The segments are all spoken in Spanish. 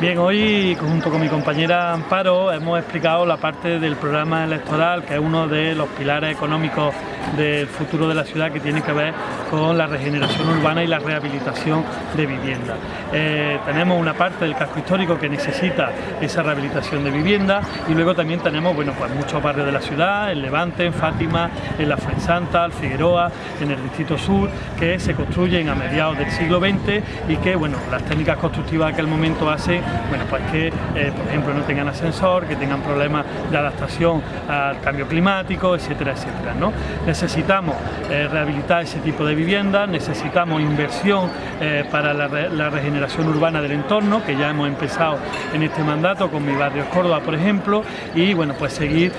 Bien, hoy junto con mi compañera Amparo hemos explicado la parte del programa electoral que es uno de los pilares económicos del futuro de la ciudad que tiene que ver con la regeneración urbana y la rehabilitación de vivienda. Eh, tenemos una parte del casco histórico que necesita esa rehabilitación de vivienda y luego también tenemos bueno, pues muchos barrios de la ciudad, en Levante, en Fátima, en la Fuensanta, en Figueroa, en el Distrito Sur, que se construyen a mediados del siglo XX y que bueno, las técnicas constructivas de aquel momento hacen bueno, pues que, eh, por ejemplo, no tengan ascensor, que tengan problemas de adaptación al cambio climático, etcétera, etcétera. ¿no? Necesitamos eh, rehabilitar ese tipo de viviendas, necesitamos inversión eh, para la, regeneración urbana del entorno, que ya hemos empezado en este mandato con mi barrio Córdoba, por ejemplo, y bueno, pues seguir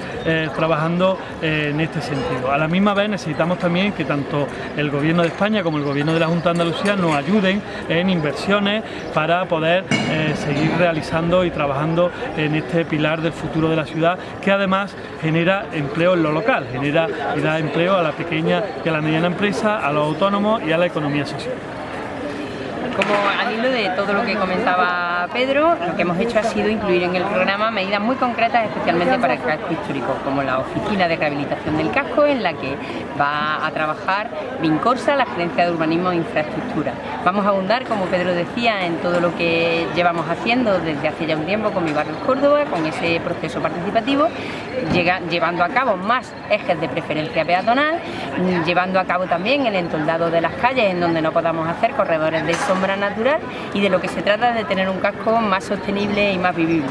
trabajando en este sentido. A la misma vez necesitamos también que tanto el Gobierno de España como el Gobierno de la Junta de Andalucía nos ayuden en inversiones para poder seguir realizando y trabajando en este pilar del futuro de la ciudad que además genera empleo en lo local, genera y da empleo a la pequeña y a la mediana empresa, a los autónomos y a la economía social. Como al hilo de todo lo que comentaba Pedro, lo que hemos hecho ha sido incluir en el programa medidas muy concretas especialmente para el casco histórico, como la Oficina de Rehabilitación del Casco, en la que va a trabajar Vincorsa, la Gerencia de Urbanismo e Infraestructura. Vamos a abundar, como Pedro decía, en todo lo que llevamos haciendo desde hace ya un tiempo con mi barrio Córdoba, con ese proceso participativo, llevando a cabo más ejes de preferencia peatonal, llevando a cabo también el entoldado de las calles en donde no podamos hacer corredores de sombra natural y de lo que se trata de tener un más sostenible y más vivible.